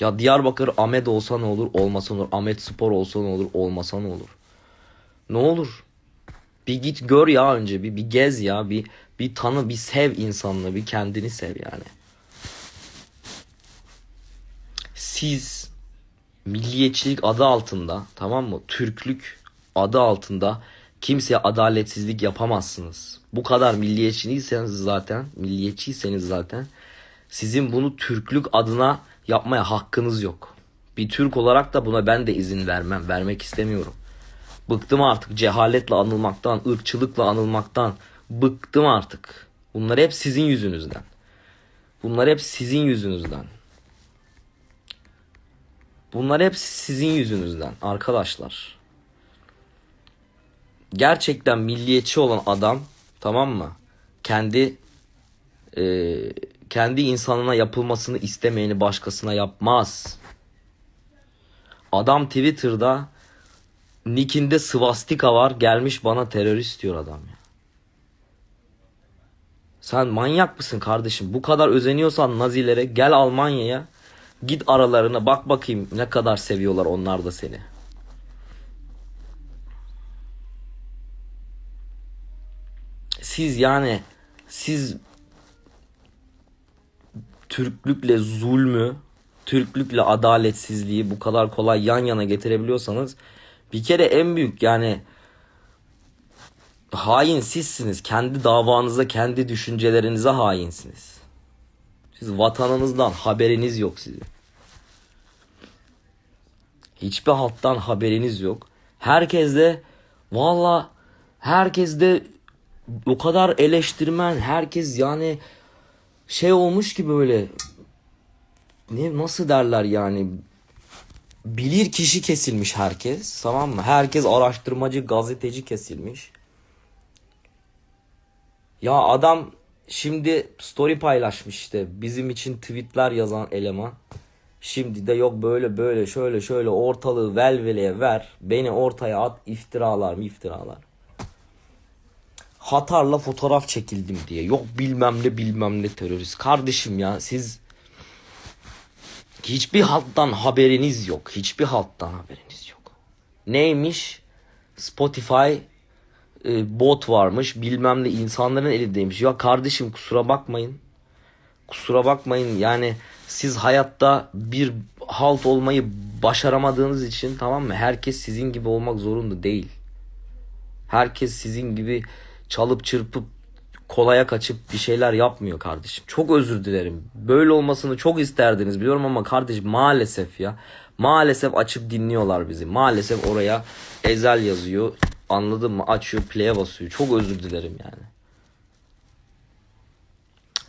Ya Diyarbakır Ahmet olsa ne olur, olmasa ne olur. Ahmet Spor olsa ne olur, olmasa ne olur. Ne olur? Bir git gör ya önce bir, bir gez ya bir bir tanı bir sev insanlığı bir kendini sev yani. Siz milliyetçilik adı altında tamam mı? Türklük adı altında kimseye adaletsizlik yapamazsınız. Bu kadar milliyetçiyseniz zaten, milliyetçiyseniz zaten sizin bunu Türklük adına yapmaya hakkınız yok. Bir Türk olarak da buna ben de izin vermem, vermek istemiyorum. Bıktım artık cehaletle anılmaktan, ırkçılıkla anılmaktan. Bıktım artık. Bunlar hep sizin yüzünüzden. Bunlar hep sizin yüzünüzden. Bunlar hep sizin yüzünüzden arkadaşlar. Gerçekten milliyetçi olan adam tamam mı? Kendi e, kendi insanına yapılmasını istemeyeni başkasına yapmaz. Adam Twitter'da Nick'inde svastika var gelmiş bana terörist diyor adam ya. Sen manyak mısın kardeşim? Bu kadar özeniyorsan Nazilere gel Almanya'ya. Git aralarına bak bakayım ne kadar seviyorlar onlar da seni. Siz yani siz Türklükle zulmü, Türklükle adaletsizliği bu kadar kolay yan yana getirebiliyorsanız bir kere en büyük yani hain sizsiniz. Kendi davanıza, kendi düşüncelerinize hainsiniz. Siz vatanınızdan haberiniz yok sizin. Hiçbir halktan haberiniz yok. Herkes de valla herkes de o kadar eleştirmen, herkes yani şey olmuş ki böyle ne nasıl derler yani bilir kişi kesilmiş herkes tamam mı? Herkes araştırmacı, gazeteci kesilmiş. Ya adam şimdi story paylaşmış işte bizim için tweetler yazan eleman. Şimdi de yok böyle böyle şöyle şöyle ortalığı velveleye ver. Beni ortaya at iftiralar mı iftiralar. Hatarla fotoğraf çekildim diye. Yok bilmem ne bilmem ne terörist. Kardeşim ya siz hiçbir halktan haberiniz yok. Hiçbir halktan haberiniz yok. Neymiş? Spotify e, bot varmış. Bilmem ne insanların elindeymiş. Ya kardeşim kusura bakmayın. Kusura bakmayın yani siz hayatta bir halt olmayı başaramadığınız için tamam mı? Herkes sizin gibi olmak zorunda değil. Herkes sizin gibi çalıp çırpıp kolaya kaçıp bir şeyler yapmıyor kardeşim. Çok özür dilerim. Böyle olmasını çok isterdiniz biliyorum ama kardeşim maalesef ya. Maalesef açıp dinliyorlar bizi. Maalesef oraya ezel yazıyor. Anladın mı? Açıyor play'e basıyor. Çok özür dilerim yani.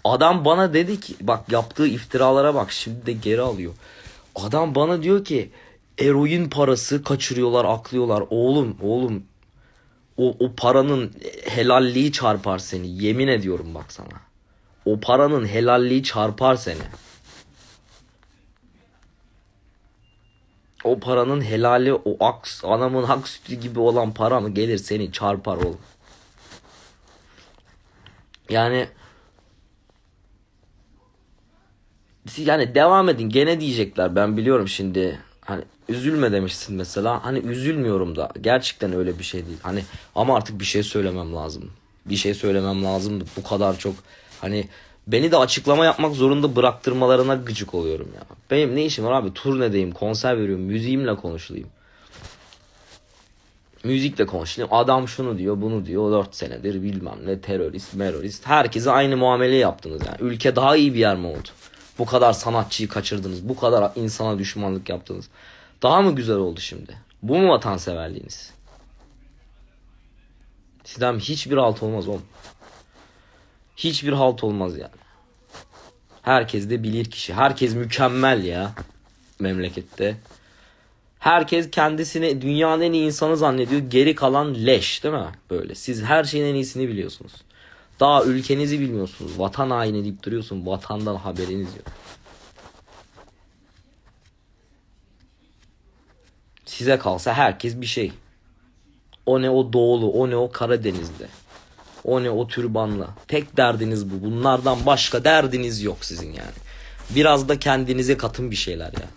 Adam bana dedi ki bak yaptığı iftiralara bak şimdi de geri alıyor. Adam bana diyor ki eroin parası kaçırıyorlar aklıyorlar. Oğlum oğlum o, o paranın helalliği çarpar seni. Yemin ediyorum bak sana. O paranın helalliği çarpar seni. O paranın helali o aks, anamın hak sütü gibi olan para mı gelir seni çarpar oğlum. Yani yani devam edin gene diyecekler ben biliyorum şimdi hani üzülme demişsin mesela. Hani üzülmüyorum da. Gerçekten öyle bir şey değil. Hani ama artık bir şey söylemem lazım. Bir şey söylemem lazım. Bu kadar çok hani beni de açıklama yapmak zorunda bıraktırmalarına gıcık oluyorum ya. Benim ne işim var abi? Turnedeyim konser veriyorum müziğimle konuşulayım müzikle konuşulayım adam şunu diyor bunu diyor. 4 senedir bilmem ne terörist merörist. Herkese aynı muamele yaptınız yani. Ülke daha iyi bir yer mi oldu bu kadar sanatçıyı kaçırdınız. Bu kadar insana düşmanlık yaptınız. Daha mı güzel oldu şimdi? Bu mu vatanseverliğiniz? Sizden hiçbir halt olmaz oğlum. Hiçbir halt olmaz yani. Herkes de bilir kişi. Herkes mükemmel ya memlekette. Herkes kendisini dünyanın en iyi insanı zannediyor. Geri kalan leş değil mi? Böyle. Siz her şeyin en iyisini biliyorsunuz. Daha ülkenizi bilmiyorsunuz. Vatan haini deyip duruyorsun. Vatandan haberiniz yok. Size kalsa herkes bir şey. O ne o doğulu, o ne o Karadeniz'de. O ne o türbanla. Tek derdiniz bu. Bunlardan başka derdiniz yok sizin yani. Biraz da kendinize katın bir şeyler ya.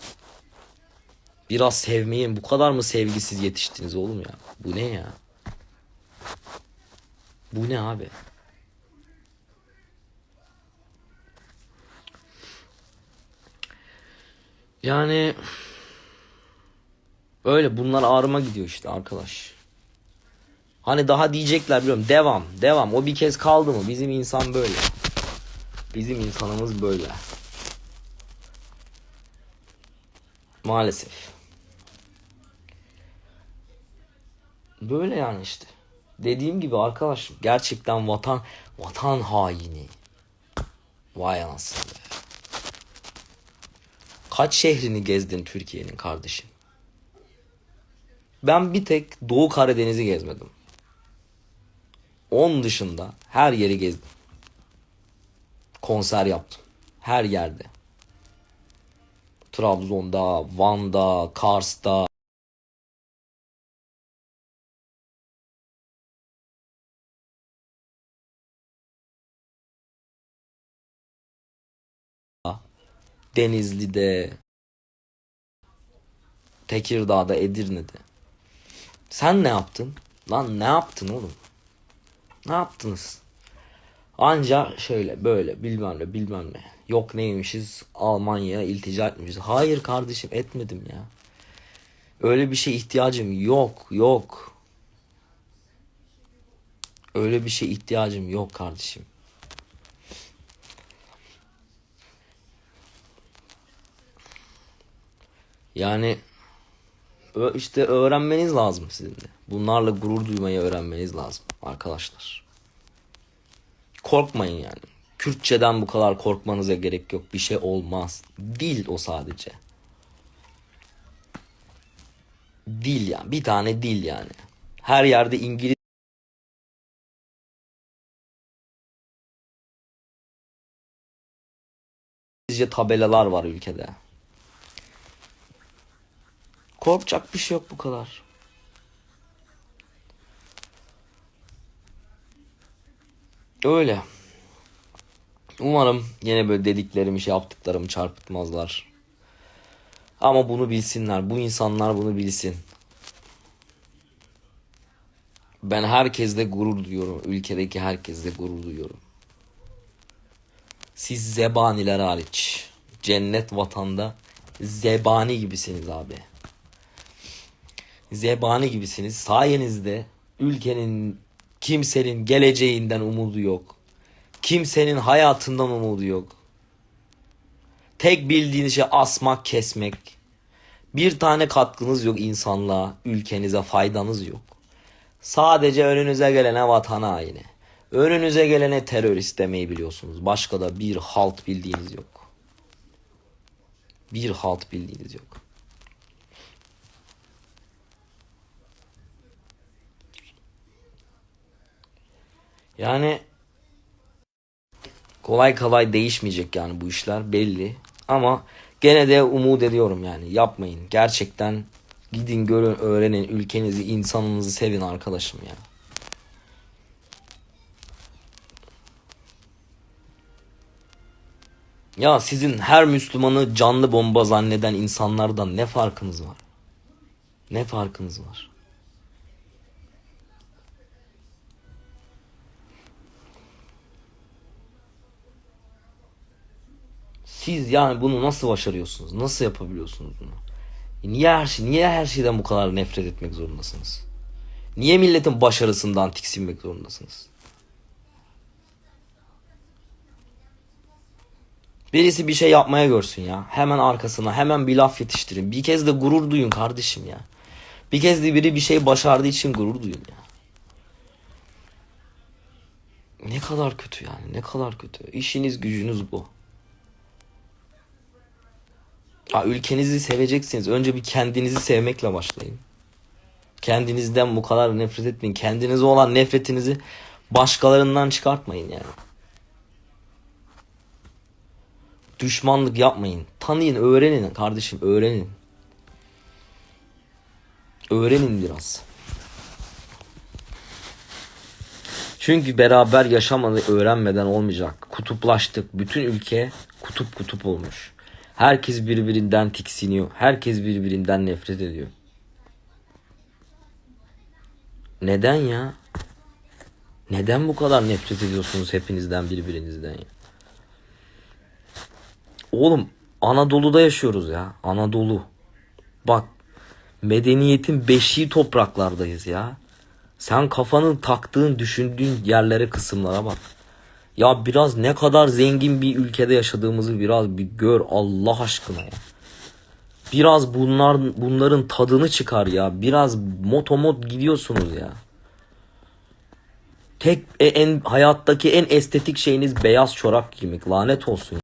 Biraz sevmeyin. Bu kadar mı sevgisiz yetiştiniz oğlum ya? Bu ne ya? Bu ne abi? Yani öyle bunlar ağrıma gidiyor işte arkadaş. Hani daha diyecekler biliyorum. Devam, devam. O bir kez kaldı mı? Bizim insan böyle. Bizim insanımız böyle. Maalesef. Böyle yani işte. Dediğim gibi arkadaş gerçekten vatan vatan haini. Vay anasını. Kaç şehrini gezdin Türkiye'nin kardeşim? Ben bir tek Doğu Karadeniz'i gezmedim. Onun dışında her yeri gezdim. Konser yaptım. Her yerde. Trabzon'da, Van'da, Kars'ta. Denizli'de, Tekirdağ'da, Edirne'de. Sen ne yaptın? Lan ne yaptın oğlum? Ne yaptınız? Anca şöyle böyle bilmem ne bilmem ne. Yok neymişiz Almanya'ya iltica etmişiz. Hayır kardeşim etmedim ya. Öyle bir şey ihtiyacım yok yok. Öyle bir şey ihtiyacım yok kardeşim. Yani işte öğrenmeniz lazım sizin de. Bunlarla gurur duymayı öğrenmeniz lazım arkadaşlar. Korkmayın yani. Kürtçeden bu kadar korkmanıza gerek yok. Bir şey olmaz. Dil o sadece. Dil yani. Bir tane dil yani. Her yerde İngilizce tabelalar var ülkede. Korkacak bir şey yok bu kadar. Öyle. Umarım yine böyle dediklerimi şey yaptıklarımı çarpıtmazlar. Ama bunu bilsinler. Bu insanlar bunu bilsin. Ben herkesle gurur duyuyorum. Ülkedeki herkesle gurur duyuyorum. Siz zebaniler hariç. Cennet vatanda zebani gibisiniz abi. Zebani gibisiniz. Sayenizde ülkenin kimsenin geleceğinden umudu yok. Kimsenin hayatından umudu yok. Tek bildiğiniz şey asmak, kesmek. Bir tane katkınız yok insanlığa, ülkenize faydanız yok. Sadece önünüze gelene vatan haini. Önünüze gelene terörist demeyi biliyorsunuz. Başka da bir halt bildiğiniz yok. Bir halt bildiğiniz yok. Yani kolay kolay değişmeyecek yani bu işler belli. Ama gene de umut ediyorum yani yapmayın. Gerçekten gidin görün öğrenin ülkenizi insanınızı sevin arkadaşım ya. Ya sizin her Müslümanı canlı bomba zanneden insanlardan ne farkınız var? Ne farkınız var? Siz yani bunu nasıl başarıyorsunuz? Nasıl yapabiliyorsunuz bunu? E Niye her şey, niye her şeyden bu kadar nefret etmek zorundasınız? Niye milletin başarısından tiksinmek zorundasınız? Birisi bir şey yapmaya görsün ya. Hemen arkasına hemen bir laf yetiştirin. Bir kez de gurur duyun kardeşim ya. Bir kez de biri bir şey başardığı için gurur duyun ya. Ne kadar kötü yani ne kadar kötü. İşiniz gücünüz bu. Ya ülkenizi seveceksiniz. Önce bir kendinizi sevmekle başlayın. Kendinizden bu kadar nefret etmeyin. Kendinize olan nefretinizi başkalarından çıkartmayın yani. Düşmanlık yapmayın. Tanıyın, öğrenin kardeşim, öğrenin. Öğrenin biraz. Çünkü beraber yaşamadı öğrenmeden olmayacak. Kutuplaştık. Bütün ülke kutup kutup olmuş. Herkes birbirinden tiksiniyor. Herkes birbirinden nefret ediyor. Neden ya? Neden bu kadar nefret ediyorsunuz hepinizden birbirinizden ya? Oğlum Anadolu'da yaşıyoruz ya. Anadolu. Bak medeniyetin beşiği topraklardayız ya. Sen kafanın taktığın, düşündüğün yerlere, kısımlara bak. Ya biraz ne kadar zengin bir ülkede yaşadığımızı biraz bir gör Allah aşkına ya. Biraz bunlar bunların tadını çıkar ya. Biraz motomot gidiyorsunuz ya. Tek e, en hayattaki en estetik şeyiniz beyaz çorap giymek. Lanet olsun.